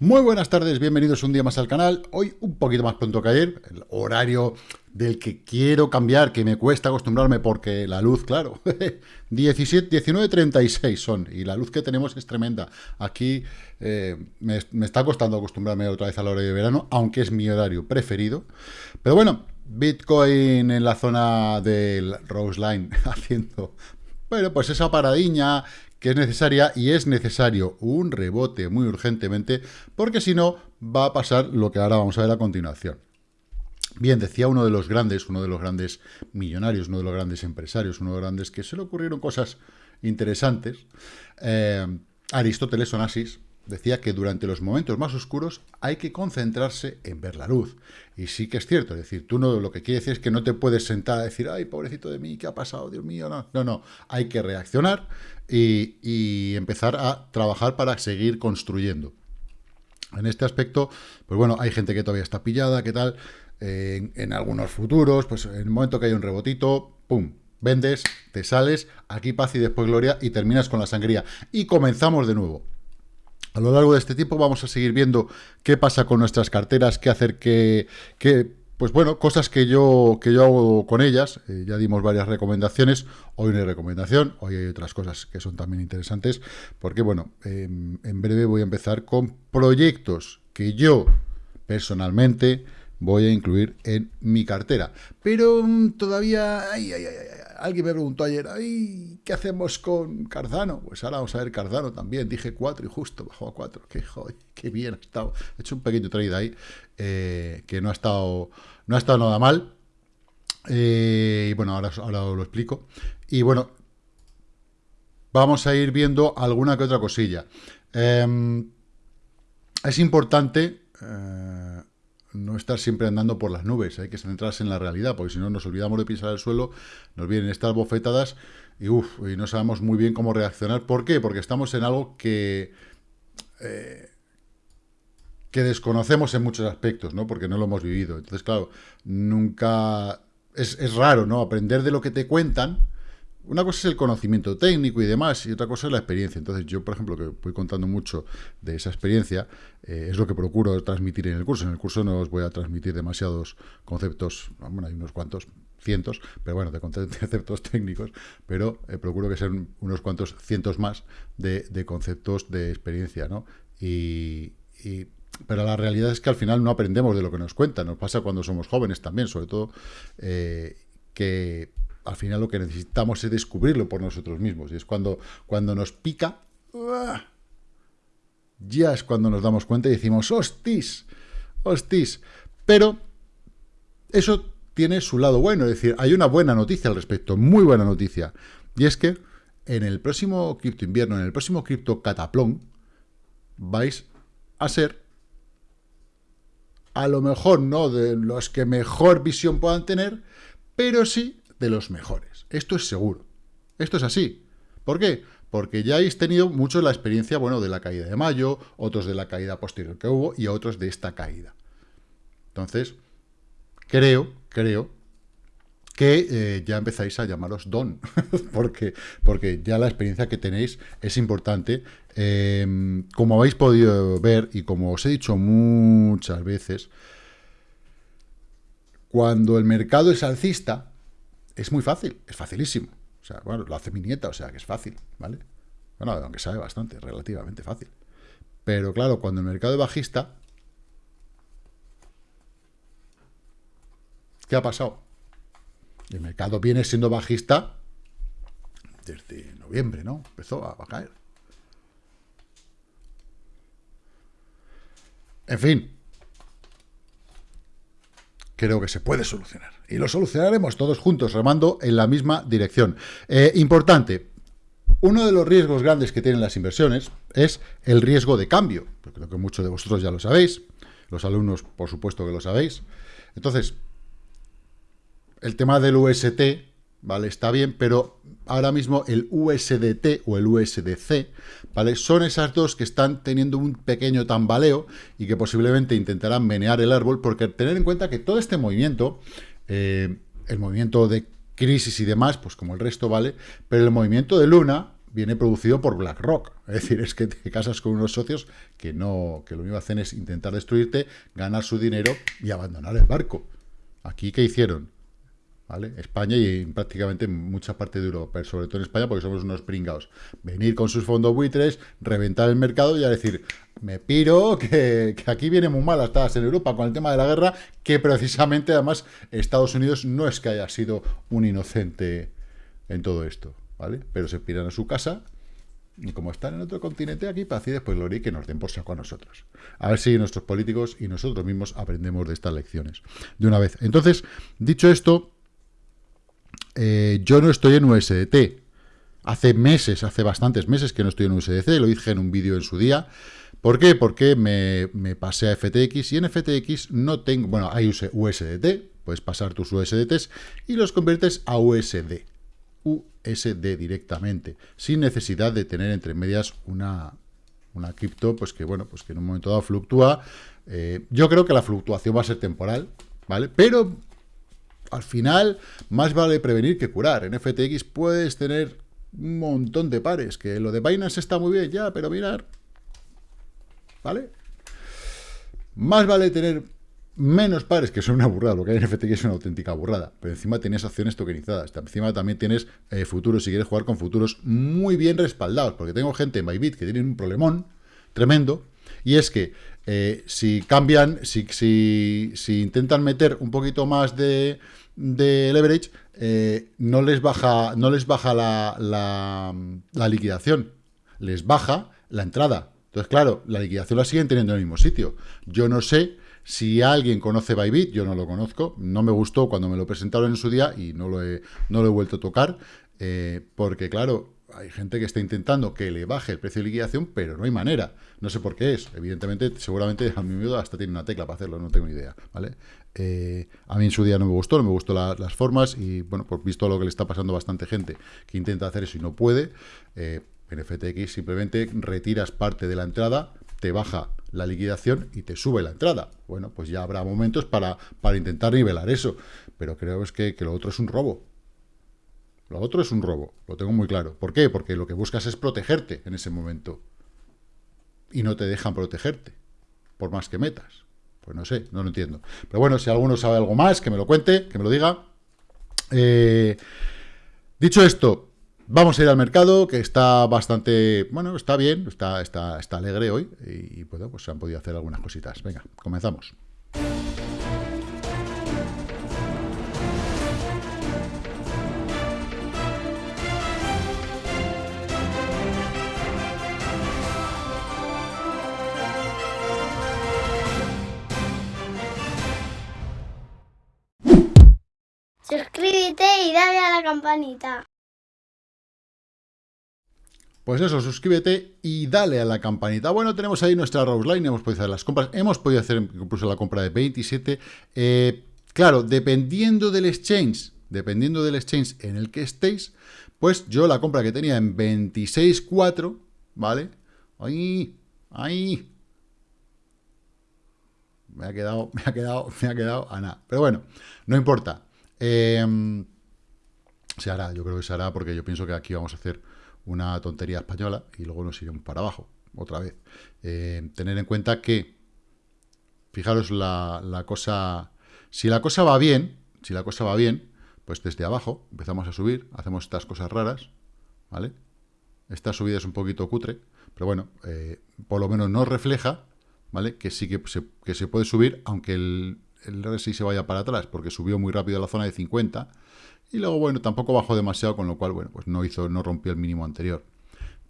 Muy buenas tardes, bienvenidos un día más al canal. Hoy un poquito más pronto que ayer, el horario del que quiero cambiar, que me cuesta acostumbrarme porque la luz, claro, 17, 19.36 son y la luz que tenemos es tremenda. Aquí eh, me, está costando acostumbrarme otra vez al horario de verano, aunque es mi horario preferido. Pero bueno, Bitcoin en la zona del Rose Line haciendo bueno, pues esa paradiña que es necesaria y es necesario un rebote muy urgentemente, porque si no va a pasar lo que ahora vamos a ver a continuación. Bien, decía uno de los grandes, uno de los grandes millonarios, uno de los grandes empresarios, uno de los grandes que se le ocurrieron cosas interesantes, eh, Aristóteles Onassis, decía que durante los momentos más oscuros hay que concentrarse en ver la luz. Y sí que es cierto, es decir, tú no lo que quiere decir es que no te puedes sentar a decir, ay, pobrecito de mí, ¿qué ha pasado? Dios mío, no, no, no. Hay que reaccionar y, empezar a trabajar para seguir construyendo. En este aspecto, pues bueno, hay gente que todavía está pillada, ¿qué tal? en, algunos futuros, pues en el momento que hay un rebotito, ¡pum! Vendes, te sales, aquí paz y después gloria, y terminas con la sangría. Y comenzamos de nuevo. A lo largo de este tiempo vamos a seguir viendo qué pasa con nuestras carteras, qué hacer que, pues bueno, cosas que yo, que yo hago con ellas. Eh, ya dimos varias recomendaciones. Hoy no hay recomendación, hoy hay otras cosas que son también interesantes. Porque, bueno, em, en breve voy a empezar con proyectos que yo personalmente voy a incluir en mi cartera. Pero mm, todavía... alguien me preguntó ayer, ay, ¿qué hacemos con Cardano? Pues ahora vamos a ver Cardano también. Dije 4 y justo bajó a 4. Qué, qué bien ha estado. He hecho un pequeño trade ahí eh, que no ha estado, no ha estado nada mal. Eh, y bueno, ahora, ahora lo explico. Y bueno, vamos a ir viendo alguna que otra cosilla. Em, es importante... Eh, no estar siempre andando por las nubes, hay que centrarse en la realidad, porque si no nos olvidamos de pisar el suelo, nos vienen estas bofetadas y, y no sabemos muy bien cómo reaccionar. ¿Por qué? Porque estamos en algo que, eh, que desconocemos en muchos aspectos, ¿no? Porque no lo hemos vivido. Entonces, claro, nunca... Es, es raro, ¿no? Aprender de lo que te cuentan, una cosa es el conocimiento técnico y demás, y otra cosa es la experiencia. Entonces, yo, por ejemplo, que voy contando mucho de esa experiencia, eh, es lo que procuro transmitir en el curso. En el curso no os voy a transmitir demasiados conceptos, bueno, hay unos cuantos, cientos, pero bueno, de conceptos técnicos, pero eh, procuro que sean unos cuantos cientos más de, conceptos de experiencia, ¿no? Y, pero la realidad es que al final no aprendemos de lo que nos cuentan. Nos pasa cuando somos jóvenes también, sobre todo, eh, que al final lo que necesitamos es descubrirlo por nosotros mismos. Y es cuando, cuando nos pica, ya es cuando nos damos cuenta y decimos, hostis, hostis. Pero eso tiene su lado bueno, es decir, hay una buena noticia al respecto, muy buena noticia. Y es que en el próximo cripto invierno, en el próximo cripto cataplón, vais a ser, a lo mejor no de los que mejor visión puedan tener, pero sí de los mejores. Esto es seguro. Esto es así. ¿Por qué? Porque ya habéis tenido mucho la experiencia, bueno, de la caída de mayo, otros de la caída posterior que hubo y otros de esta caída. Entonces, creo, creo que eh, ya empezáis a llamaros don, porque, porque ya la experiencia que tenéis es importante. Em, como habéis podido ver y como os he dicho muchas veces, cuando el mercado es alcista, es muy fácil, es facilísimo. O sea, bueno, lo hace mi nieta, o sea que es fácil, ¿vale? Bueno, aunque sabe bastante, relativamente fácil. Pero claro, cuando el mercado es bajista, ¿qué ha pasado? El mercado viene siendo bajista desde noviembre, ¿no? Empezó a caer. En fin, creo que se puede solucionar. Y lo solucionaremos todos juntos, remando en la misma dirección. Eh, importante, uno de los riesgos grandes que tienen las inversiones es el riesgo de cambio. creo que muchos de vosotros ya lo sabéis. Los alumnos, por supuesto que lo sabéis. Entonces, el tema del UST, ¿vale? Está bien, pero ahora mismo el USDT o el USDC, ¿vale? Son esas dos que están teniendo un pequeño tambaleo y que posiblemente intentarán menear el árbol, porque tener en cuenta que todo este movimiento, eh, el movimiento de crisis y demás, pues como el resto, ¿vale? Pero el movimiento de Luna, viene producido por BlackRock. Es decir, es que te casas con unos socios que no, que lo único que hacen es intentar destruirte, ganar su dinero y abandonar el barco. Aquí, ¿qué hicieron? ¿Vale? España y prácticamente mucha parte de Europa, pero sobre todo en España porque somos unos pringados. Venir con sus fondos buitres, reventar el mercado y a decir, me piro, que, aquí viene muy mal estás en Europa con el tema de la guerra, que precisamente además Estados Unidos no es que haya sido un inocente en todo esto, ¿vale? Pero se piran a su casa y como están en otro continente, aquí paz y después y que nos den por saco a nosotros. A ver si nuestros políticos y nosotros mismos aprendemos de estas lecciones de una vez. Entonces, dicho esto, eh, yo no estoy en USDT. Hace meses, hace bastantes meses que no estoy en USDC, lo dije en un vídeo en su día. ¿Por qué? Porque me, pasé a FTX y en FTX no tengo... Bueno, hay USDT, puedes pasar tus USDTs y los conviertes a USD. USD directamente, sin necesidad de tener entre medias una, una cripto, pues que bueno, pues que en un momento dado fluctúa. Eh, yo creo que la fluctuación va a ser temporal, ¿vale? Pero al final, más vale prevenir que curar. En FTX puedes tener un montón de pares, que lo de Binance está muy bien ya, pero mirar, ¿vale? Más vale tener menos pares, que son una burrada, lo que hay en FTX es una auténtica burrada, pero encima tienes acciones tokenizadas, encima también tienes eh, futuros, si quieres jugar con futuros muy bien respaldados, porque tengo gente en Bybit que tienen un problemón tremendo, y es que eh, si cambian, si, si, si, intentan meter un poquito más de, de leverage, eh, no les baja, no les baja la, la, la liquidación, les baja la entrada. Entonces, claro, la liquidación la siguen teniendo en el mismo sitio. Yo no sé si alguien conoce Bybit, yo no lo conozco, no me gustó cuando me lo presentaron en su día y no lo he, no lo he vuelto a tocar, eh, porque claro, hay gente que está intentando que le baje el precio de liquidación, pero no hay manera. No sé por qué es. Evidentemente, seguramente a mi miedo hasta tiene una tecla para hacerlo, no tengo ni idea, ¿vale? Eh, a mí en su día no me gustó, no me gustó las formas y, bueno, por visto lo que le está pasando a bastante gente que intenta hacer eso y no puede, eh, en FTX simplemente retiras parte de la entrada, te baja la liquidación y te sube la entrada. Bueno, pues ya habrá momentos para, para intentar nivelar eso. Pero creo es que, que lo otro es un robo. Lo otro es un robo, lo tengo muy claro. ¿Por qué? Porque lo que buscas es protegerte en ese momento. Y no te dejan protegerte, por más que metas. Pues no sé, no lo entiendo. Pero bueno, si alguno sabe algo más, que me lo cuente, que me lo diga. Eh, dicho esto, Vamos a ir al mercado, que está bastante, bueno, está bien, está, está, está alegre hoy, y, bueno, pues se han podido hacer algunas cositas. Venga, comenzamos. Campanita. Pues eso, suscríbete y dale a la campanita. Bueno, tenemos ahí nuestra Rose Line, hemos podido hacer las compras, hemos podido hacer incluso la compra de 27. Eh, claro, dependiendo del exchange, dependiendo del exchange en el que estéis, pues yo la compra que tenía en 26.4, ¿vale? Ahí, ahí. Me ha quedado, me ha quedado, me ha quedado a nada. Pero bueno, no importa. Eh, se hará, yo creo que se hará porque yo pienso que aquí vamos a hacer una tontería española y luego nos iremos para abajo, otra vez. Eh, tener en cuenta que, fijaros la, la, cosa, si la cosa va bien, si la cosa va bien, pues desde abajo empezamos a subir, hacemos estas cosas raras, ¿vale? Esta subida es un poquito cutre, pero bueno, eh, por lo menos nos refleja, ¿vale? Que sí que se, que se puede subir, aunque el, el RSI se vaya para atrás, porque subió muy rápido a la zona de 50, y luego, bueno, tampoco bajó demasiado, con lo cual, bueno, pues no hizo, no rompió el mínimo anterior.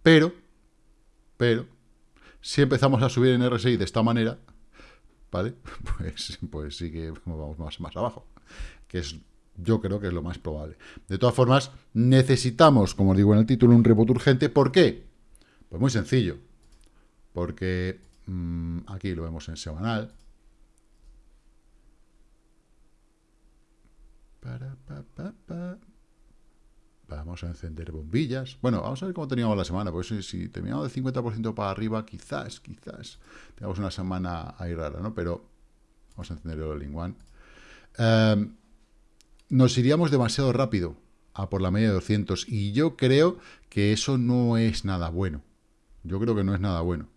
Pero, pero, si empezamos a subir en RSI de esta manera, ¿vale? Pues, pues sí que vamos más, más abajo. Que es, yo creo que es lo más probable. De todas formas, necesitamos, como digo en el título, un rebote urgente. ¿Por qué? Pues muy sencillo. Porque mmm, aquí lo vemos en semanal. Vamos a encender bombillas. Bueno, vamos a ver cómo teníamos la semana. Pues si, terminamos del 50% para arriba, quizás, quizás tengamos una semana ahí rara, ¿no? Pero vamos a encender el all One. nos iríamos demasiado rápido. a por la media de 200. Y yo creo que eso no es nada bueno. Yo creo que no es nada bueno.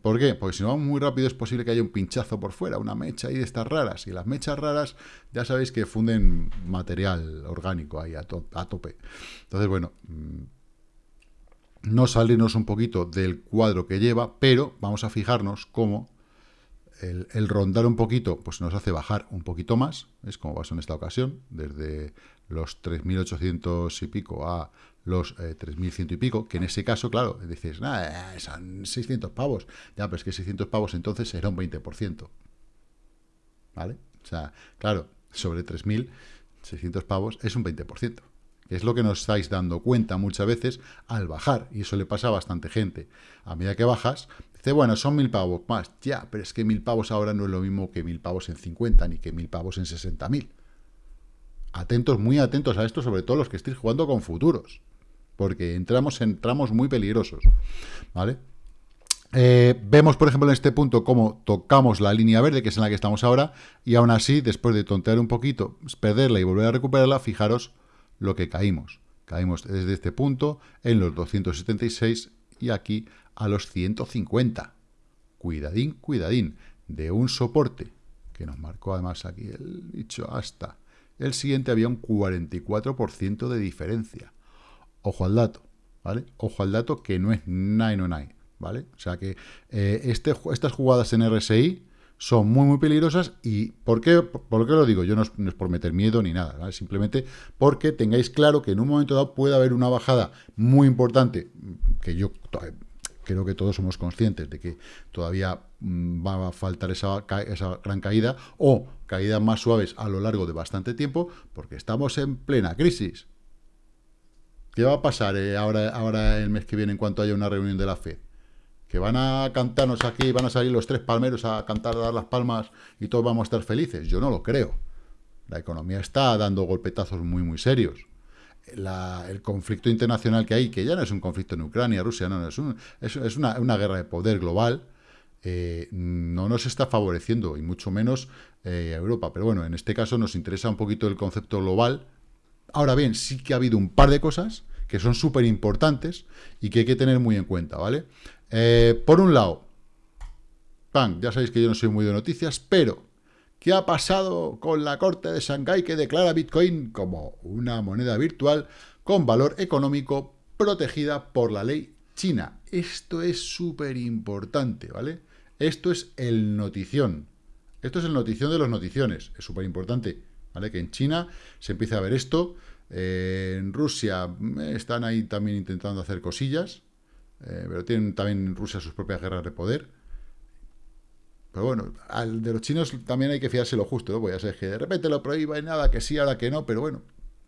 ¿Por qué? Porque si no vamos muy rápido es posible que haya un pinchazo por fuera, una mecha ahí de estas raras. Y las mechas raras ya sabéis que funden material orgánico ahí a, tope. Entonces, bueno, mm, no salirnos un poquito del cuadro que lleva, pero vamos a fijarnos cómo el, rondar un poquito pues nos hace bajar un poquito más, es como pasó en esta ocasión, desde los 3.800 y pico a los 3.100 eh, y pico, que en ese caso, claro, dices, nada, son 600 pavos. Ya, pero es que 600 pavos entonces era un 20%. ¿Vale? O sea, claro, sobre 3.600 pavos es un 20%. Que es lo que nos estáis dando cuenta muchas veces al bajar, y eso le pasa a bastante gente. A medida que bajas, Dice, bueno, son mil pavos más. Ya, pero es que mil pavos ahora no es lo mismo que mil pavos en 50, ni que mil pavos en 60 mil. Atentos, muy atentos a esto, sobre todo los que estéis jugando con futuros. Porque entramos en tramos muy peligrosos. ¿Vale? Eh, vemos, por ejemplo, en este punto cómo tocamos la línea verde, que es en la que estamos ahora, y aún así, después de tontear un poquito, perderla y volver a recuperarla, fijaros lo que caímos. Caímos desde este punto en los 276 y aquí a los 150. Cuidadín, cuidadín, de un soporte, que nos marcó además aquí el dicho hasta el siguiente había un 44% de diferencia. Ojo al dato, ¿vale? Ojo al dato que no es 909, ¿vale? O sea que eh, este, estas jugadas en RSI son muy, muy peligrosas y ¿por qué, por lo digo? Yo no es, por meter miedo ni nada, ¿vale? simplemente porque tengáis claro que en un momento dado puede haber una bajada muy importante, que yo creo que todos somos conscientes de que todavía mm, va a faltar esa, esa, gran caída o caídas más suaves a lo largo de bastante tiempo, porque estamos en plena crisis. ¿Qué va a pasar eh, ahora, ahora el mes que viene en cuanto haya una reunión de la FED? ¿Que van a cantarnos aquí, van a salir los tres palmeros a cantar, a dar las palmas y todos vamos a estar felices? Yo no lo creo. La economía está dando golpetazos muy, muy serios el conflicto internacional que hay, que ya no es un conflicto en Ucrania, Rusia, no, es, es, una, guerra de poder global, eh, no nos está favoreciendo, y mucho menos eh, a Europa. Pero bueno, en este caso nos interesa un poquito el concepto global. Ahora bien, sí que ha habido un par de cosas que son súper importantes y que hay que tener muy en cuenta, ¿vale? Eh, por un lado, pan, ya sabéis que yo no soy muy de noticias, pero ¿Qué ha pasado con la Corte de Shanghái que declara Bitcoin como una moneda virtual con valor económico protegida por la ley china? Esto es súper importante, ¿vale? Esto es el notición. Esto es el notición de los noticiones. Es súper importante, ¿vale? Que en China se empiece a ver esto. Eh, en Rusia eh, están ahí también intentando hacer cosillas. Eh, pero tienen también en Rusia sus propias guerras de poder. Pero bueno, al de los chinos también hay que fiarse lo justo, ¿no? Pues ya sabes que de repente lo prohíben, nada, que sí, ahora que no, pero bueno,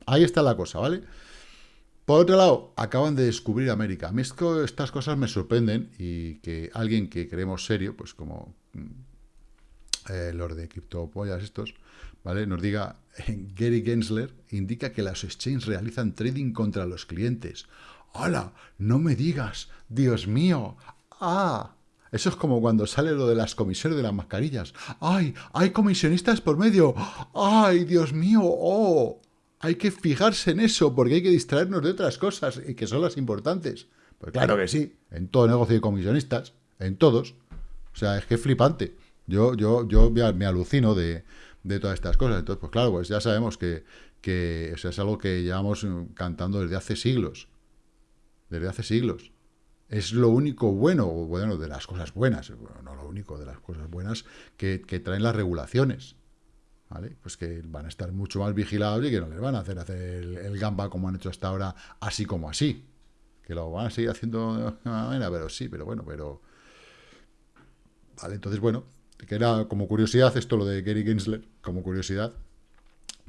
ahí está la cosa, ¿vale? Por otro lado, acaban de descubrir América. A mí estas cosas me sorprenden y que alguien que creemos serio, pues como mm, eh, los de criptopollas estos, ¿vale? Nos diga, Gary Gensler indica que las exchanges realizan trading contra los clientes. ¡Hala! ¡No me digas! ¡Dios mío! ¡Ah! Eso es como cuando sale lo de las comisiones de las mascarillas. ¡Ay! ¡Hay comisionistas por medio! ¡Ay, Dios mío! ¡Oh! Hay que fijarse en eso porque hay que distraernos de otras cosas y que son las importantes. Pues claro que sí, en todo negocio de comisionistas, en todos. O sea, es que es flipante. Yo, yo, yo me alucino de, todas estas cosas. Entonces, pues claro, pues ya sabemos que, que es algo que llevamos cantando desde hace siglos. Desde hace siglos es lo único bueno, o bueno, de las cosas buenas, no lo único de las cosas buenas que, traen las regulaciones. ¿Vale? Pues que van a estar mucho más vigilados y que no les van a hacer hacer el, gamba como han hecho hasta ahora, así como así. Que lo van a seguir haciendo de manera, pero sí, pero bueno, pero... Vale, entonces, bueno, que era como curiosidad esto lo de Gary Gensler, como curiosidad,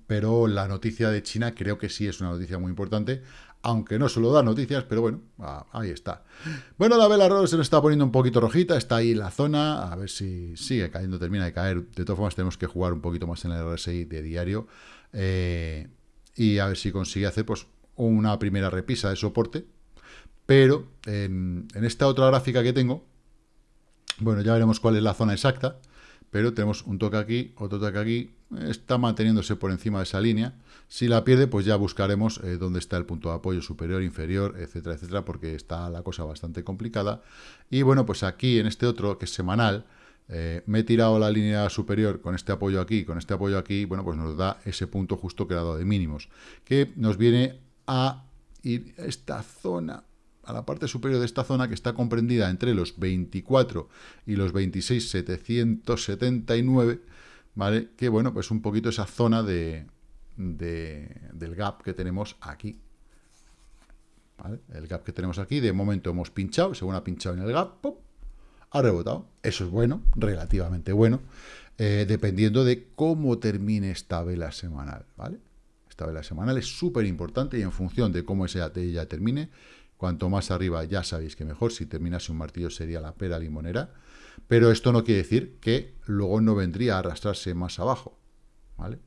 pero la noticia de China creo que sí es una noticia muy importante, aunque no solo da noticias, pero bueno, ah, ahí está. Bueno, la vela se nos está poniendo un poquito rojita, está ahí la zona, a ver si sigue cayendo, termina de caer. De todas formas, tenemos que jugar un poquito más en el RSI de diario eh, y a ver si consigue hacer pues una primera repisa de soporte. Pero en esta otra gráfica que tengo, bueno, ya veremos cuál es la zona exacta, pero tenemos un toque aquí, otro toque aquí, está manteniéndose por encima de esa línea. Si la pierde, pues ya buscaremos eh, dónde está el punto de apoyo superior, inferior, etcétera, etcétera, porque está la cosa bastante complicada. Y bueno, pues aquí en este otro, que es semanal, eh, me he tirado la línea superior con este apoyo aquí, con este apoyo aquí, bueno, pues nos da ese punto justo que dado de mínimos, que nos viene a ir esta zona, a la parte superior de esta zona que está comprendida entre los 24 y los 26,779, ¿vale? Que bueno, pues un poquito esa zona de, del gap que tenemos aquí. El gap que tenemos aquí, de momento hemos pinchado, según ha pinchado en el gap, ha rebotado. Eso es bueno, relativamente bueno, eh, dependiendo de cómo termine esta vela semanal, ¿vale? Esta vela semanal es súper importante y en función de cómo esa ya termine, cuanto más arriba ya sabéis que mejor, si terminase un martillo sería la pera limonera, pero esto no quiere decir que luego no vendría a arrastrarse más abajo, ¿vale?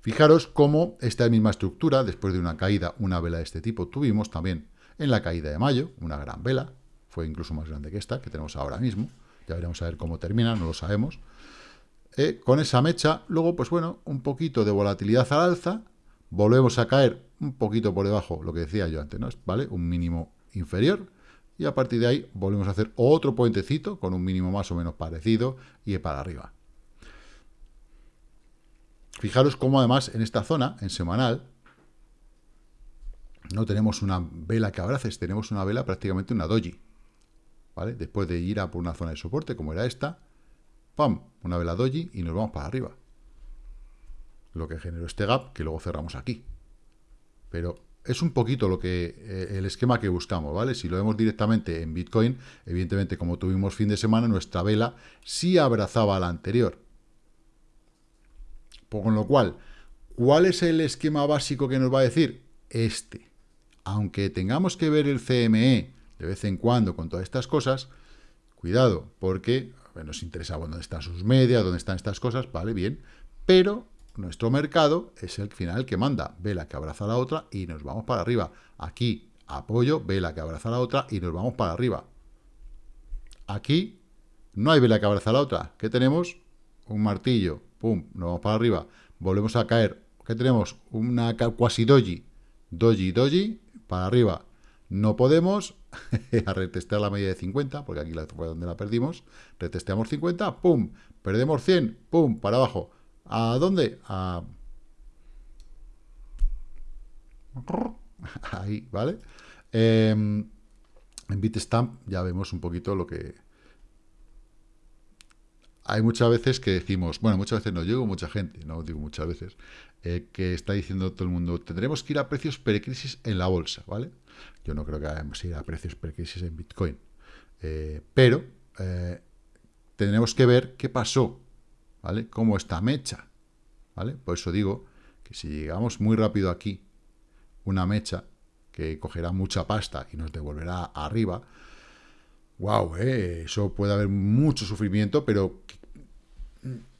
Fijaros cómo esta misma estructura, después de una caída, una vela de este tipo, tuvimos también en la caída de mayo, una gran vela, fue incluso más grande que esta, que tenemos ahora mismo, ya veremos a ver cómo termina, no lo sabemos, eh, con esa mecha, luego, pues bueno, un poquito de volatilidad al alza, volvemos a caer un poquito por debajo, lo que decía yo antes, ¿no? ¿Vale? Un mínimo inferior, y a partir de ahí volvemos a hacer otro puentecito con un mínimo más o menos parecido y para arriba. Fijaros cómo además en esta zona, en semanal, no tenemos una vela que abraces, tenemos una vela prácticamente una doji. ¿Vale? Después de ir a por una zona de soporte, como era esta, ¡pam! Una vela doji y nos vamos para arriba. Lo que generó este gap, que luego cerramos aquí. Pero es un poquito lo que eh, el esquema que buscamos, ¿vale? Si lo vemos directamente en Bitcoin, evidentemente, como tuvimos fin de semana, nuestra vela sí abrazaba a la anterior. Con lo cual, ¿cuál es el esquema básico que nos va a decir? Este. Aunque tengamos que ver el CME de vez en cuando con todas estas cosas, cuidado, porque nos interesa dónde están sus medias, dónde están estas cosas, vale, bien, pero nuestro mercado es el final que manda, vela que abraza la otra y nos vamos para arriba. Aquí, apoyo, vela que abraza la otra y nos vamos para arriba. Aquí, no hay vela que abraza la otra. ¿Qué tenemos? Un martillo, pum, nos vamos para arriba, volvemos a caer. ¿Qué tenemos? Una cuasi doji, doji, doji, para arriba. No podemos a retestear la media de 50, porque aquí fue donde la perdimos. Retesteamos 50, pum, perdemos 100, pum, para abajo. ¿A dónde? Ahí, ¿vale? Em, en Bitstamp ya vemos un poquito lo que, hay muchas veces que decimos, bueno, muchas veces no llego mucha gente, no digo muchas veces, eh, que está diciendo todo el mundo, tendremos que ir a precios precrisis en la bolsa, ¿vale? Yo no creo que vayamos a ir a precios precrisis en Bitcoin, eh, pero eh, tendremos que ver qué pasó, ¿vale? Cómo está mecha, ¿vale? Por eso digo que si llegamos muy rápido aquí, una mecha que cogerá mucha pasta y nos devolverá arriba, wow, eso puede haber mucho sufrimiento, pero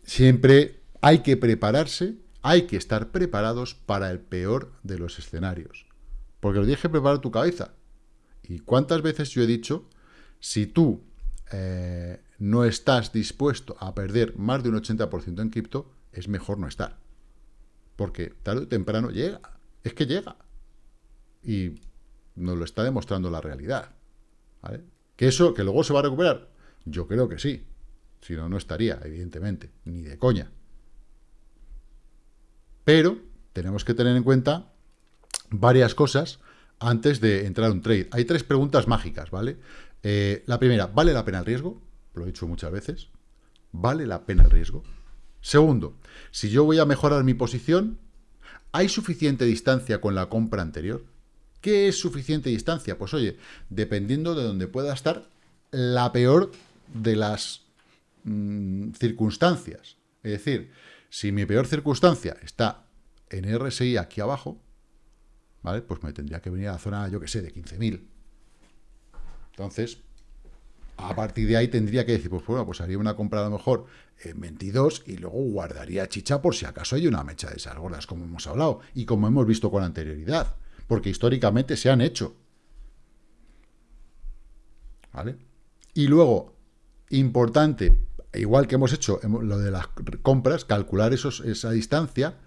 siempre hay que prepararse, hay que estar preparados para el peor de los escenarios. Porque lo tienes que preparar tu cabeza. ¿Y cuántas veces yo he dicho, si tú eh, no estás dispuesto a perder más de un 80% en cripto, es mejor no estar. Porque tarde o temprano llega. Es que llega. Y nos lo está demostrando la realidad. ¿Que eso, que luego se va a recuperar? Yo creo que sí. Si no, no estaría, evidentemente, ni de coña. Pero tenemos que tener en cuenta varias cosas antes de entrar a un trade. Hay tres preguntas mágicas, ¿vale? Eh, la primera, ¿vale la pena el riesgo? Lo he dicho muchas veces. ¿Vale la pena el riesgo? Segundo, si yo voy a mejorar mi posición, ¿hay suficiente distancia con la compra anterior? ¿Qué es suficiente distancia? Pues oye, dependiendo de donde pueda estar la peor de las Mm, circunstancias. Es decir, si mi peor circunstancia está en RSI aquí abajo, ¿vale? Pues me tendría que venir a la zona, yo que sé, de 15.000. Entonces, a partir de ahí tendría que decir, pues bueno, pues haría una compra a lo mejor en 22 y luego guardaría chicha por si acaso hay una mecha de esas gordas, como hemos hablado, y como hemos visto con anterioridad, porque históricamente se han hecho. ¿Vale? Y luego, importante, igual que hemos hecho lo de las compras, calcular esos, esa distancia,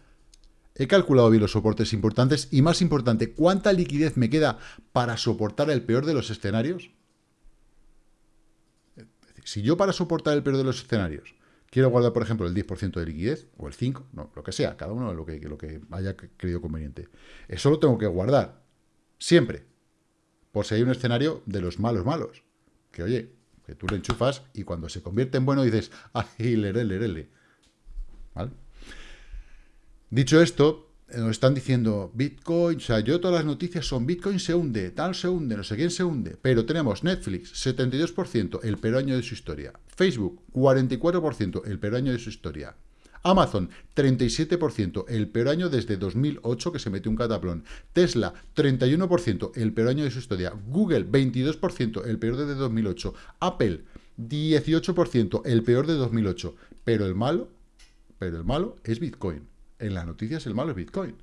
he calculado bien los soportes importantes y más importante, ¿cuánta liquidez me queda para soportar el peor de los escenarios? Si yo para soportar el peor de los escenarios quiero guardar, por ejemplo, el 10% de liquidez, o el 5%, no, lo que sea, cada uno lo que, lo que haya creído conveniente. Eso lo tengo que guardar, siempre, por si hay un escenario de los malos malos. Que oye, que tú lo enchufas y cuando se convierte en bueno dices, ¡ay, lerele, lerele! ¿Vale? Dicho esto, nos están diciendo Bitcoin, o sea, yo todas las noticias son Bitcoin se hunde, tal se hunde, no sé quién se hunde, pero tenemos Netflix, 72%, el peor año de su historia, Facebook, 44%, el peor año de su historia, Amazon, 37%, el peor año desde 2008 que se metió un cataplón, Tesla, 31%, el peor año de su historia, Google, 22%, el peor desde 2008, Apple, 18%, el peor de 2008, pero el malo, pero el malo es Bitcoin en las noticias el malo es Bitcoin.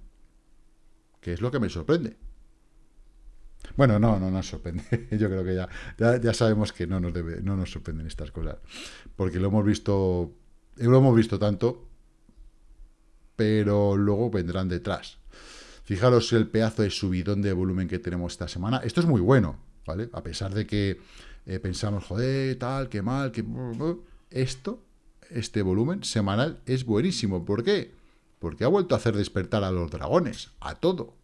Que es lo que me sorprende. Bueno, no, no nos sorprende. Yo creo que ya, ya, sabemos que no nos, debe, no nos sorprenden estas cosas. Porque lo hemos visto, lo hemos visto tanto, pero luego vendrán detrás. Fijaros el pedazo de subidón de volumen que tenemos esta semana. Esto es muy bueno, ¿vale? A pesar de que eh, pensamos, joder, tal, qué mal, que... Esto, este volumen semanal es buenísimo. ¿Por qué? Porque ha vuelto a hacer despertar a los dragones, a todo.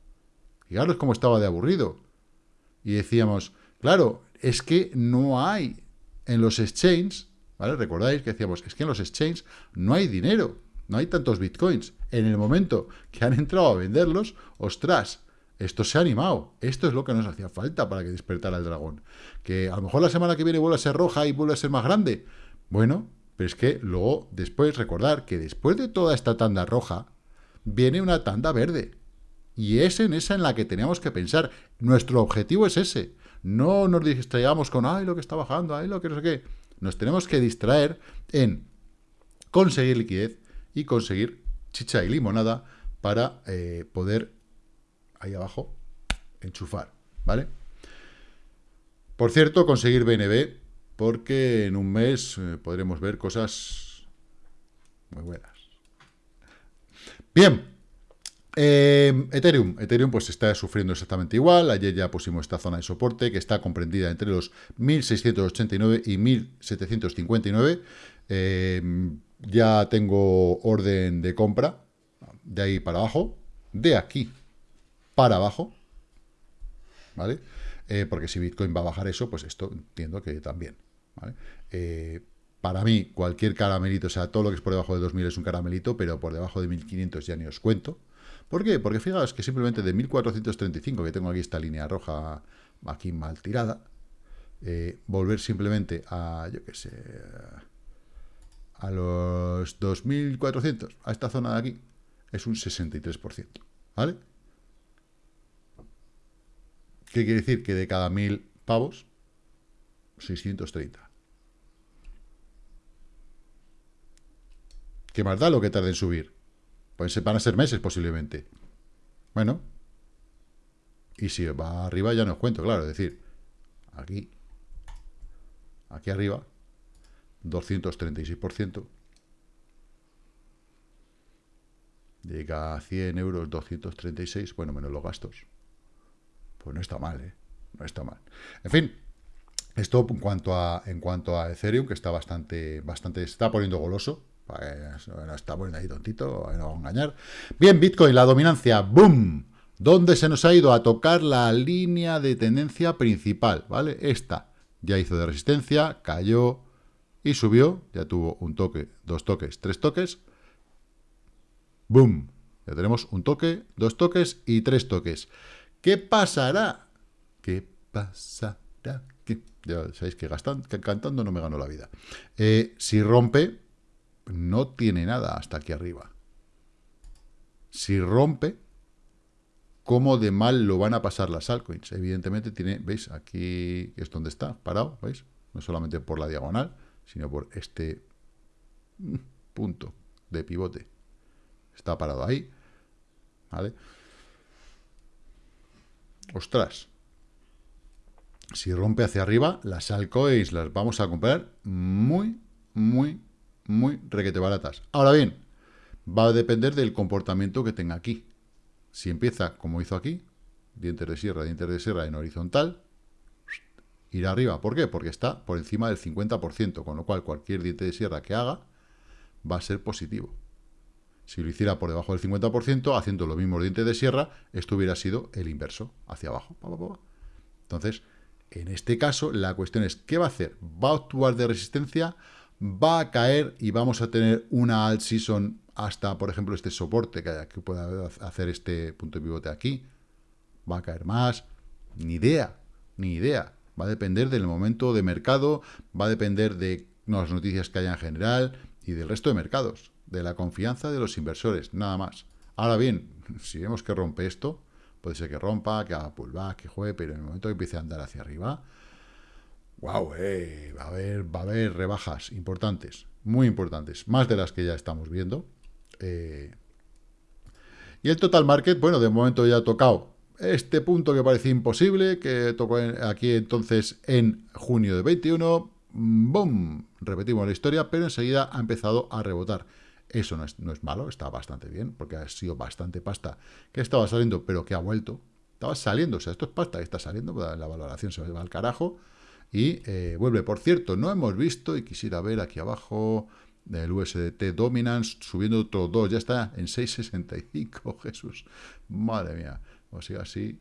Fijaros cómo estaba de aburrido. Y decíamos, claro, es que no hay en los exchanges, ¿vale? Recordáis que decíamos, es que en los exchanges no hay dinero, no hay tantos bitcoins. En el momento que han entrado a venderlos, ostras, esto se ha animado. Esto es lo que nos hacía falta para que despertara el dragón. Que a lo mejor la semana que viene vuelve a ser roja y vuelve a ser más grande. Bueno, pero es que luego, después, recordar que después de toda esta tanda roja, viene una tanda verde. Y es en esa en la que tenemos que pensar. Nuestro objetivo es ese. No nos distraigamos con, ay, lo que está bajando, ay, lo que no sé qué. Nos tenemos que distraer en conseguir liquidez y conseguir chicha y limonada para eh, poder, ahí abajo, enchufar, ¿vale? Por cierto, conseguir BNB porque en un mes eh, podremos ver cosas muy buenas. Bien, eh, Ethereum. Ethereum pues está sufriendo exactamente igual. Ayer ya pusimos esta zona de soporte que está comprendida entre los 1689 y 1759. Eh, ya tengo orden de compra de ahí para abajo, de aquí para abajo, ¿vale? porque si Bitcoin va a bajar eso, pues esto entiendo que también. Eh, para mí, cualquier caramelito, o sea, todo lo que es por debajo de 2000 es un caramelito, pero por debajo de 1500 ya ni os cuento. ¿Por qué? Porque fijaos que simplemente de 1435, que tengo aquí esta línea roja aquí mal tirada, eh, volver simplemente a, yo qué sé, a los 2400, a esta zona de aquí, es un 63%, ¿vale? ¿Qué quiere decir? Que de cada 1000 pavos, 630. ¿Qué más da lo que tarde en subir? Pues van a ser meses posiblemente. Bueno. Y si va arriba ya no os cuento, claro. Es decir, aquí, aquí arriba, 236%. Llega a 100 euros, 236, bueno, menos los gastos. Pues no está mal, ¿eh? No está mal. En fin, esto en cuanto a, en cuanto a Ethereum, que está bastante, bastante, se está poniendo goloso. Pues, está poniendo ahí tontito, no vamos a engañar. Bien, Bitcoin, la dominancia, ¡boom! ¿Dónde se nos ha ido a tocar la línea de tendencia principal? ¿Vale? Esta ya hizo de resistencia, cayó y subió. Ya tuvo un toque, dos toques, tres toques. ¡Boom! Ya tenemos un toque, dos toques y tres toques. ¿Qué pasará? ¿Qué pasará? Ya sabéis que, cantando no me ganó la vida. Eh, si rompe, no tiene nada hasta aquí arriba. Si rompe, ¿cómo de mal lo van a pasar las altcoins? Evidentemente tiene, ¿veis? Aquí es donde está, parado, ¿veis? No solamente por la diagonal, sino por este punto de pivote. Está parado ahí, ¿vale? Ostras. Si rompe hacia arriba, las altcoins las vamos a comprar muy, muy, muy requete baratas. Ahora bien, va a depender del comportamiento que tenga aquí. Si empieza como hizo aquí, dientes de sierra, dientes de sierra en horizontal, irá arriba. ¿Por qué? Porque está por encima del 50%, con lo cual cualquier diente de sierra que haga va a ser positivo. Si lo hiciera por debajo del 50%, haciendo los mismos dientes de sierra, esto hubiera sido el inverso, hacia abajo. Entonces, en este caso, la cuestión es, ¿qué va a hacer? ¿Va a actuar de resistencia? ¿Va a caer y vamos a tener una alt season hasta, por ejemplo, este soporte que, que pueda hacer este punto de pivote aquí? ¿Va a caer más? Ni idea, ni idea. Va a depender del momento de mercado, va a depender de las noticias que haya en general y del resto de mercados de la confianza de los inversores, nada más. Ahora bien, si vemos que rompe esto, puede ser que rompa, que haga pullback, que juegue, pero en el momento que empiece a andar hacia arriba, wow, eh, va, a haber, va a haber rebajas importantes, muy importantes, más de las que ya estamos viendo. Eh. y el total market, bueno, de momento ya ha tocado este punto que parecía imposible, que tocó aquí entonces en junio de 21, ¡boom! Repetimos la historia, pero enseguida ha empezado a rebotar. Eso no es, no es malo, está bastante bien, porque ha sido bastante pasta que estaba saliendo, pero que ha vuelto. Estaba saliendo, o sea, esto es pasta que está saliendo, la valoración se va al carajo y eh, vuelve. Por cierto, no hemos visto, y quisiera ver aquí abajo, el USDT Dominance subiendo otro 2, ya está en 6.65, Jesús, madre mía, o sea, así.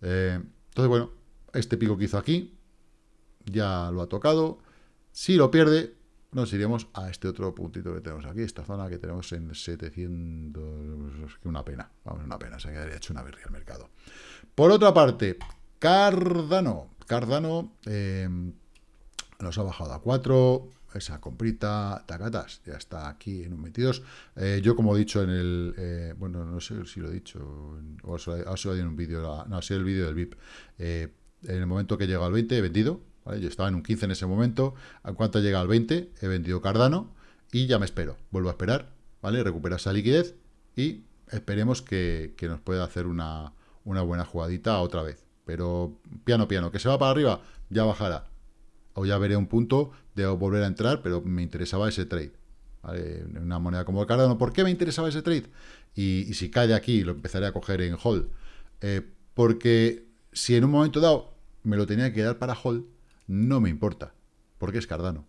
Eh, entonces, bueno, este pico que hizo aquí, ya lo ha tocado, si lo pierde, nos iremos a este otro puntito que tenemos aquí, esta zona que tenemos en 700, que una pena, vamos, una pena, se quedaría hecho una birria el mercado. Por otra parte, Cardano, Cardano eh, nos ha bajado a 4, esa comprita, tacatas, ya está aquí en un 22. Eh, yo, como he dicho en el, eh, bueno, no sé si lo he dicho, o ha sido en un vídeo, no, ha sido el vídeo del VIP, en el momento que llega al 20 he vendido, yo estaba en un 15 en ese momento. ¿A cuánto llega al 20? He vendido Cardano y ya me espero. Vuelvo a esperar, ¿vale? Recupera esa liquidez y esperemos que, nos pueda hacer una, buena jugadita otra vez. Pero piano, piano. ¿Que se va para arriba? Ya bajará. O ya veré un punto de volver a entrar, pero me interesaba ese trade. ¿vale? Una moneda como Cardano. ¿Por qué me interesaba ese trade? Y, si cae de aquí, lo empezaré a coger en hold. Eh, porque si en un momento dado me lo tenía que dar para hold, no me importa, porque es Cardano.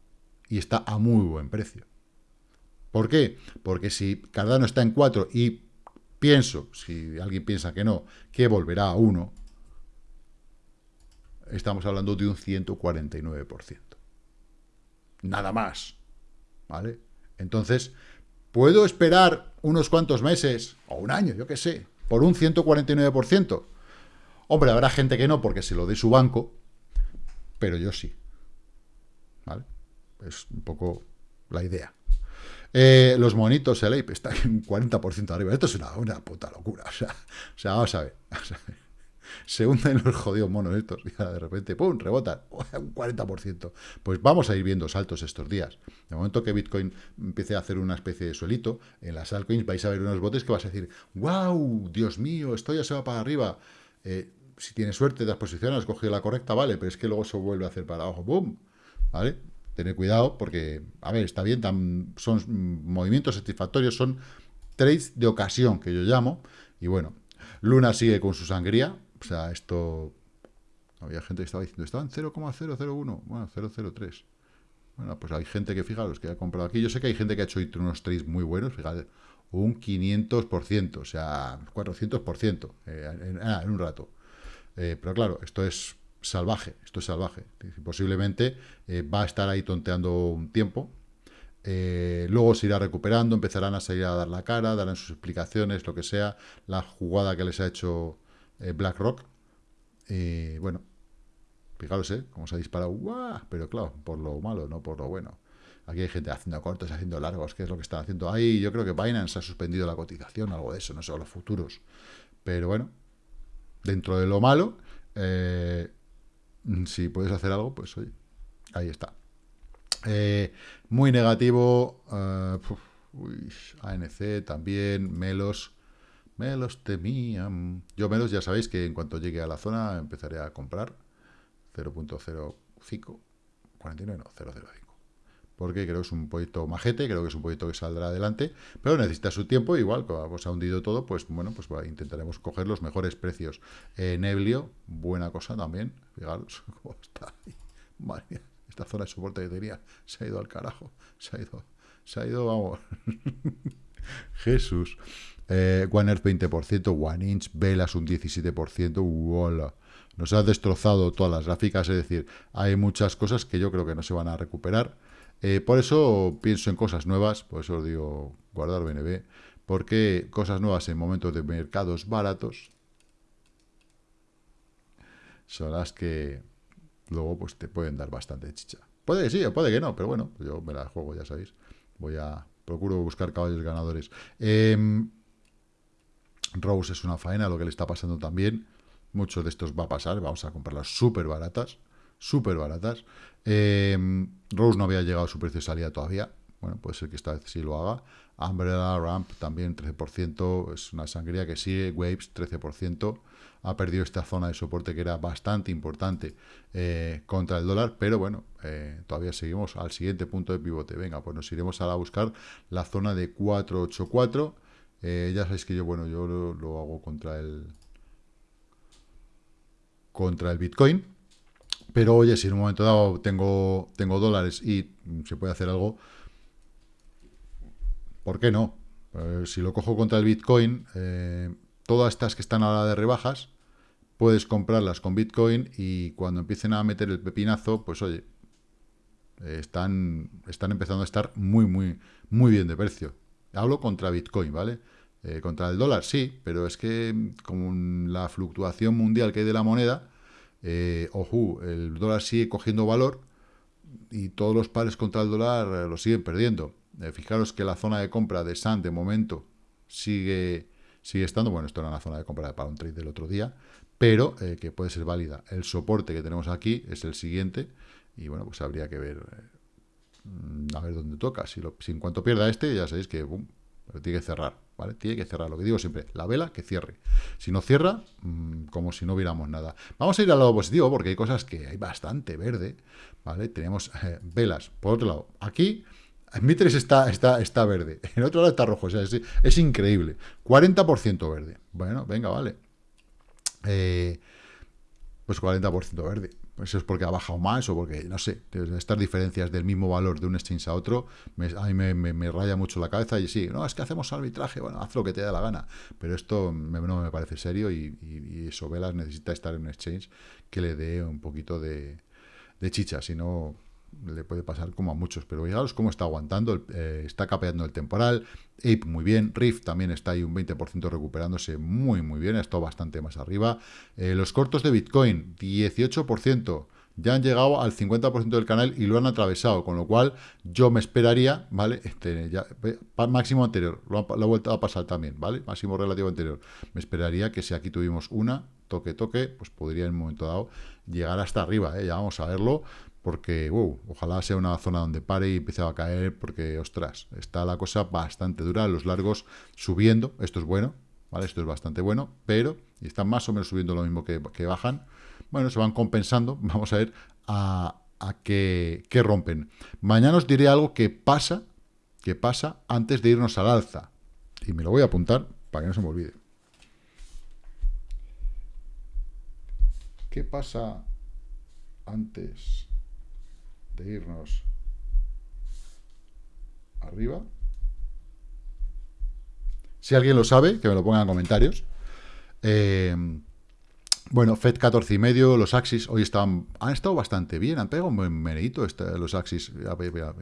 Y está a muy buen precio. ¿Por qué? Porque si Cardano está en 4 y pienso, si alguien piensa que no, que volverá a 1, estamos hablando de un 149%. Nada más. ¿Vale? Entonces, ¿puedo esperar unos cuantos meses, o un año, yo qué sé, por un 149%? Hombre, habrá gente que no, porque se lo dé su banco, pero yo sí. ¿Vale? Es un poco la idea. Eh, los monitos, el ape, está en un 40% arriba. Esto es una, puta locura. O sea, o sea vamos, a ver, Se hunden los jodidos monos estos y de repente, ¡pum!, rebotan. Un 40%. Pues vamos a ir viendo saltos estos días. De momento que Bitcoin empiece a hacer una especie de suelito, en las altcoins vais a ver unos botes que vas a decir, ¡wow! Dios mío, esto ya se va para arriba. Eh, si tienes suerte, das posiciones, has cogido la correcta, vale, pero es que luego se vuelve a hacer para abajo, ¡boom! ¿Vale? Tener cuidado porque, a ver, está bien, son movimientos satisfactorios, son trades de ocasión, que yo llamo, y bueno, Luna sigue con su sangría, o sea, esto... Había gente que estaba diciendo, estaba en 0,001, bueno, 0,03. Bueno, pues hay gente que, fijaros, que ha comprado aquí. Yo sé que hay gente que ha hecho unos trades muy buenos, fíjate, un 500%, o sea, 400% eh, en, en un rato. Eh, pero claro, esto es salvaje, esto es salvaje. Posiblemente eh, va a estar ahí tonteando un tiempo. Eh, luego se irá recuperando, empezarán a salir a dar la cara, darán sus explicaciones, lo que sea, la jugada que les ha hecho BlackRock. bueno, fijaros, ¿eh? Cómo se ha disparado, pero claro, por lo malo, no por lo bueno. Aquí hay gente haciendo cortos, haciendo largos, ¿qué es lo que están haciendo? Ahí yo creo que Binance ha suspendido la cotización, algo de eso, no sé, los futuros. Pero bueno, dentro de lo malo, eh, si puedes hacer algo, pues oye, ahí está. Eh, muy negativo, ANC también, Melos, Melos temían. Yo Melos ya sabéis que en cuanto llegue a la zona empezaré a comprar 0.05, 49 no, 005. porque creo que es un proyecto majete, creo que es un proyecto que saldrá adelante, pero necesita su tiempo, igual, como se ha hundido todo, pues bueno, pues intentaremos coger los mejores precios. Eh, Neblio, buena cosa también, fijaros cómo está. Madre esta zona de soporte que tenía se ha ido al carajo, se ha ido, se ha ido, vamos. Jesús. Eh, One Earth 20%, One Inch, Velas un 17%, ¡Hola! Nos ha destrozado todas las gráficas, es decir, hay muchas cosas que yo creo que no se van a recuperar. Eh, por eso pienso en cosas nuevas, por eso os digo guardar BNB, porque cosas nuevas en momentos de mercados baratos son las que luego pues te pueden dar bastante chicha. Puede que sí, puede que no, pero bueno, yo me la juego, ya sabéis. Voy a... Procuro buscar caballos ganadores. Em, Rose es una faena, lo que le está pasando también. Muchos de estos va a pasar, vamos a comprarlas súper baratas. Súper baratas. Em, Rose no había llegado a su precio de salida todavía. Bueno, puede ser que esta vez sí lo haga. Umbrella, Ramp también 13%. Es una sangría que sigue. Waves 13% ha perdido esta zona de soporte que era bastante importante eh, contra el dólar, pero bueno, eh, todavía seguimos al siguiente punto de pivote. Venga, pues nos iremos a buscar la zona de 484. Eh, ya sabéis que yo, bueno, yo lo, hago contra el contra el Bitcoin. Pero oye, si en un momento dado tengo, tengo dólares y se puede hacer algo, ¿por qué no? si lo cojo contra el Bitcoin, todas estas que están ahora de rebajas, puedes comprarlas con Bitcoin y cuando empiecen a meter el pepinazo, pues oye, están, están empezando a estar muy, muy, muy bien de precio. Hablo contra Bitcoin, ¿vale? Eh, contra el dólar, sí, pero es que con la fluctuación mundial que hay de la moneda, eh, ojo, el dólar sigue cogiendo valor y todos los pares contra el dólar eh, lo siguen perdiendo. Fijaros que la zona de compra de SAN de momento sigue sigue estando, bueno, esto era una zona de compra para un trade del otro día, pero eh, que puede ser válida. El soporte que tenemos aquí es el siguiente, y bueno, pues habría que ver eh, a ver dónde toca. Si, en cuanto pierda este, ya sabéis que tiene que cerrar, ¿vale? Tiene que cerrar, lo que digo siempre, la vela que cierre. Si no cierra, mm, como si no viéramos nada. Vamos a ir al lado positivo, porque hay cosas que hay bastante verde, ¿vale? Tenemos eh, velas. Por otro lado, aquí Mitres está, está, está verde, en otro lado está rojo, sea, es, increíble. 40% verde. Bueno, venga, vale. Eh, pues 40% verde. Eso es porque ha bajado más o porque, no sé, estas diferencias del mismo valor de un exchange a otro, a mí me, raya mucho la cabeza y sí, no, es que hacemos arbitraje, bueno, haz lo que te da la gana, pero esto no me parece serio y, y, eso Velas necesita estar en un exchange que le dé un poquito de, de chicha, si no le puede pasar como a muchos, pero fijaros cómo está aguantando, eh, está capeando el temporal, Ape muy bien, Rift también está ahí un 20% recuperándose muy muy bien, ha estado bastante más arriba, eh, los cortos de Bitcoin, 18%, ya han llegado al 50% del canal y lo han atravesado, con lo cual yo me esperaría, ¿vale? Este, ya, máximo anterior, lo ha, vuelto a pasar también, ¿vale? Máximo relativo anterior. Me esperaría que si aquí tuvimos una, toque, toque, pues podría en un momento dado llegar hasta arriba, ¿eh? Ya vamos a verlo, porque, wow, ojalá sea una zona donde pare y empiece a caer, porque, ostras, está la cosa bastante dura, los largos subiendo, esto es bueno, ¿vale? Esto es bastante bueno, pero y están más o menos subiendo lo mismo que, bajan, bueno, se van compensando, vamos a ver a, a qué, qué, rompen. Mañana os diré algo que pasa, que pasa antes de irnos al alza, y me lo voy a apuntar para que no se me olvide. ¿Qué pasa antes de irnos arriba. Si alguien lo sabe, que me lo ponga en comentarios. Eh, bueno, FED 14 y medio, los Axis hoy estaban, han estado bastante bien, han pegado un buen meneito este, los Axis,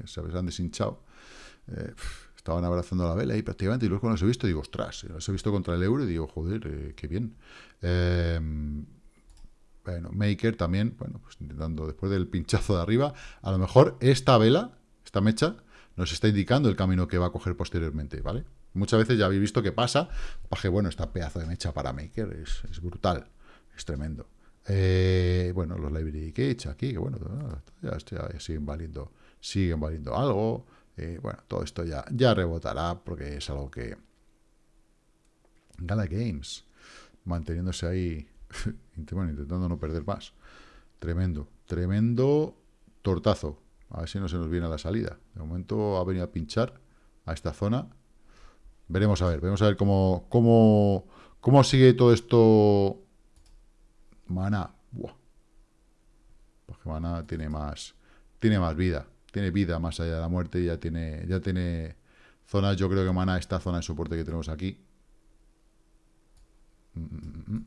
se han deshinchado. Eh, estaban abrazando la vela y prácticamente, y luego cuando los he visto digo, ostras, los he visto contra el euro y digo, joder, eh, qué bien. Bueno, Maker también, bueno, pues intentando después del pinchazo de arriba, a lo mejor esta vela, esta mecha, nos está indicando el camino que va a coger posteriormente, ¿vale? Muchas veces ya habéis visto que pasa, baje, bueno, esta pedazo de mecha para Maker es, brutal, es tremendo. Eh, bueno, los library cage aquí, que bueno, ya, siguen valiendo, siguen valiendo algo. Eh, bueno, todo esto ya, ya rebotará porque es algo que... Gala Games, manteniéndose ahí intentando no perder más. Tremendo, tremendo tortazo. A ver si no se nos viene a la salida. De momento ha venido a pinchar a esta zona. Veremos a ver, veremos a ver cómo, cómo, cómo sigue todo esto. Mana. Buah. Porque Mana tiene más, tiene más vida. Tiene vida más allá de la muerte. Ya tiene, ya tiene zonas. Yo creo que Mana, esta zona de soporte que tenemos aquí. 0.37 mm, mm,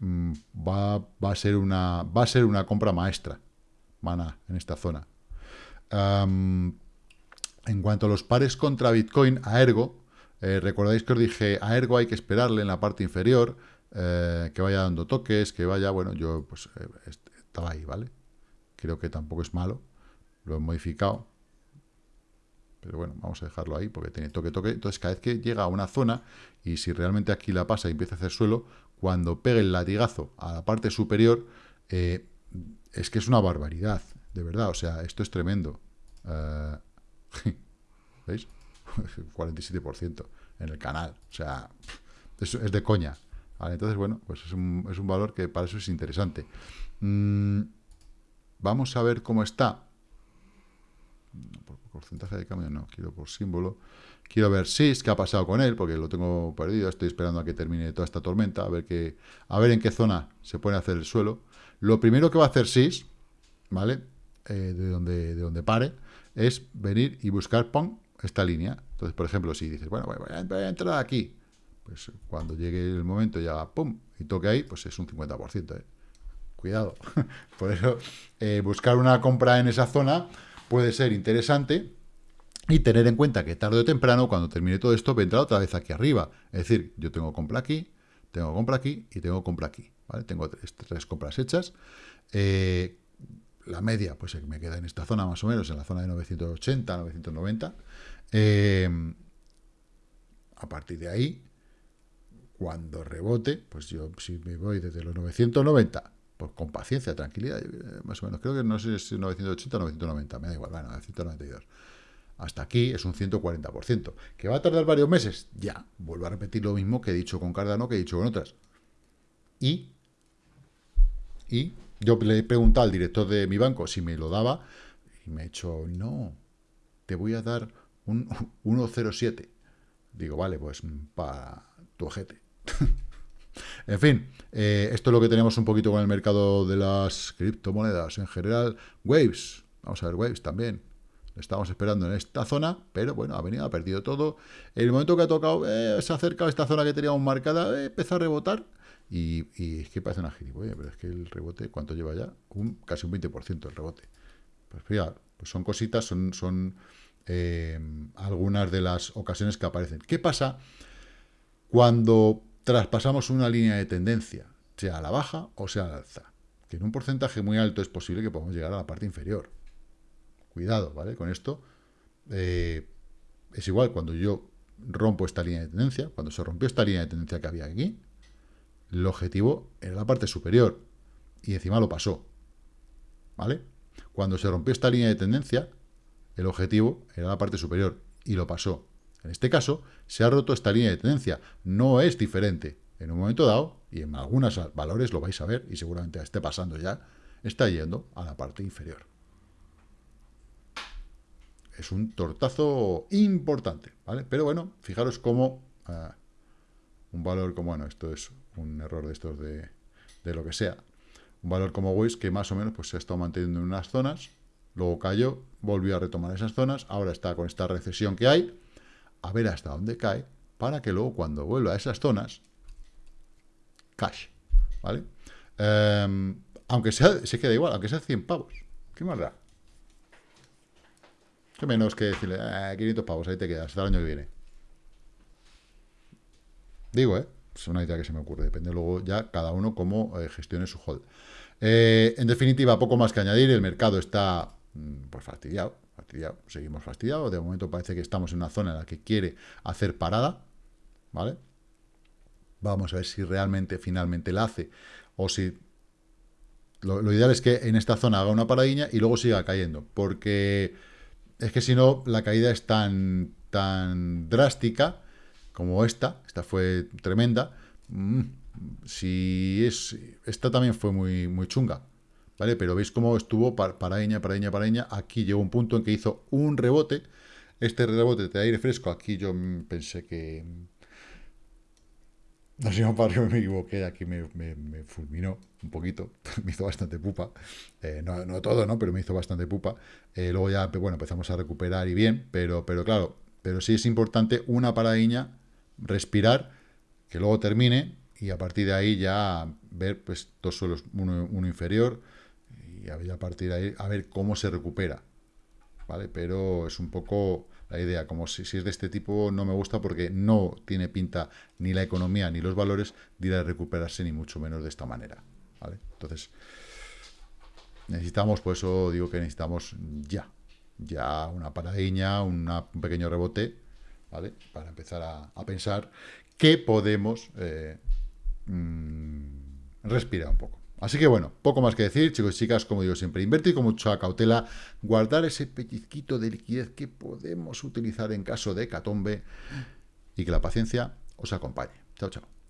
mm. va, va, a ser una va a ser una compra maestra en esta zona. en cuanto a los pares contra Bitcoin, a Ergo, eh, recordáis que os dije, a Ergo hay que esperarle en la parte inferior, eh, que vaya dando toques, que vaya, bueno, yo pues eh, estaba ahí, ¿vale? Creo que tampoco es malo, lo he modificado, pero bueno, vamos a dejarlo ahí porque tiene toque, toque. Entonces, cada vez que llega a una zona, y si realmente aquí la pasa y empieza a hacer suelo, cuando pegue el latigazo a la parte superior, es que es una barbaridad, de verdad. O sea, esto es tremendo. ¿Veis? 47% en el canal. O sea, es, es de coña. Entonces, bueno, pues es un, es un, valor que para eso es interesante. Mm, vamos a ver cómo está. Por porcentaje de cambio, no, quiero por símbolo. Quiero ver SIS, qué ha pasado con él, porque lo tengo perdido. Estoy esperando a que termine toda esta tormenta, a ver, qué, a ver en qué zona se puede hacer el suelo. Lo primero que va a hacer SIS, ¿vale? Eh, de, donde, de donde pare, es venir y buscar, ¡pum!, esta línea. Entonces, por ejemplo, si dices, bueno, voy a, entrar aquí, pues cuando llegue el momento ya, pum, y toque ahí, pues es un 50%. ¿eh? Cuidado. por eso, eh, buscar una compra en esa zona puede ser interesante y tener en cuenta que tarde o temprano, cuando termine todo esto, vendrá otra vez aquí arriba. Es decir, yo tengo compra aquí, tengo compra aquí y tengo compra aquí. ¿vale? Tengo tres, tres compras hechas. Eh, la media, pues me queda en esta zona más o menos, en la zona de 980, 990. Em, a partir de ahí, cuando rebote, pues yo si me voy desde los 990, pues con paciencia, tranquilidad, más o menos, creo que no sé si es 980 o 990, me da igual, bueno, 992. Hasta aquí es un 140%. ¿Que va a tardar varios meses? Ya, vuelvo a repetir lo mismo que he dicho con Cardano, que he dicho con otras. Y, y yo le he preguntado al director de mi banco si me lo daba, y me ha dicho, no, te voy a dar un 1.07. Digo, vale, pues para tu ojete. en fin, eh, esto es lo que tenemos un poquito con el mercado de las criptomonedas en general. Waves, vamos a ver Waves también. Estamos esperando en esta zona, pero bueno, ha venido, ha perdido todo. En el momento que ha tocado, eh, se ha acercado a esta zona que teníamos marcada, eh, empezó a rebotar. Y, es que parece una gilipollas, pero es que el rebote, ¿cuánto lleva ya? Un, casi un 20% el rebote. Pues fíjate, pues son cositas, son, son eh, algunas de las ocasiones que aparecen. ¿Qué pasa cuando traspasamos una línea de tendencia, sea a la baja o sea a la alza? Que en un porcentaje muy alto es posible que podamos llegar a la parte inferior. Cuidado, ¿vale? Con esto eh, es igual cuando yo rompo esta línea de tendencia, cuando se rompió esta línea de tendencia que había aquí, el objetivo era la parte superior y encima lo pasó. ¿Vale? Cuando se rompió esta línea de tendencia, el objetivo era la parte superior y lo pasó. En este caso, se ha roto esta línea de tendencia. No es diferente. En un momento dado, y en algunos valores lo vais a ver, y seguramente esté pasando ya, está yendo a la parte inferior. Es un tortazo importante, ¿vale? Pero bueno, fijaros cómo ah, un valor como, bueno, esto es un error de estos de, de lo que sea, un valor como Waze que más o menos pues se ha estado manteniendo en unas zonas, luego cayó, volvió a retomar esas zonas, ahora está con esta recesión que hay, a ver hasta dónde cae, para que luego cuando vuelva a esas zonas, cash, ¿vale? Em, aunque sea, se queda igual, aunque sea 100 pavos, ¿qué más da? ¿Qué menos que decirle, 500 eh, pavos, ahí te quedas, hasta el año que viene? Digo, ¿eh? Es una idea que se me ocurre, depende luego ya cada uno cómo eh, gestione su hold. Eh, en definitiva, poco más que añadir, el mercado está Mm, pues fastidiado, fastidiado, seguimos fastidiados, de momento parece que estamos en una zona en la que quiere hacer parada, ¿vale? Vamos a ver si realmente finalmente la hace, o si... Lo, ideal es que en esta zona haga una paradilla y luego siga cayendo, porque es que si no, la caída es tan, tan drástica como esta, esta fue tremenda, mm, si es, esta también fue muy, muy chunga, ¿vale? Pero veis cómo estuvo paraña, paraña, paraña. Aquí llegó un punto en que hizo un rebote. Este rebote de aire fresco, aquí yo pensé que... No sé, si me equivoqué, aquí me, fulminó un poquito, me hizo bastante pupa, eh, no, todo, ¿no? Pero me hizo bastante pupa. Eh, luego ya, bueno, empezamos a recuperar y bien, pero, pero claro, pero sí es importante una paradiña, respirar, que luego termine y a partir de ahí ya ver pues dos suelos, uno, uno inferior y a partir de ahí a ver cómo se recupera. ¿Vale? Pero es un poco la idea, como si, si, es de este tipo no me gusta porque no tiene pinta ni la economía ni los valores de ir a recuperarse ni mucho menos de esta manera. ¿Vale? Entonces, necesitamos, por eso digo que necesitamos ya, ya una paradiña, un pequeño rebote, ¿vale? Para empezar a, pensar que podemos eh, mm, respirar un poco. Así que bueno, poco más que decir, chicos y chicas, como digo siempre, invertir con mucha cautela, guardar ese pellizquito de liquidez que podemos utilizar en caso de catombe y que la paciencia os acompañe. Chao, chao.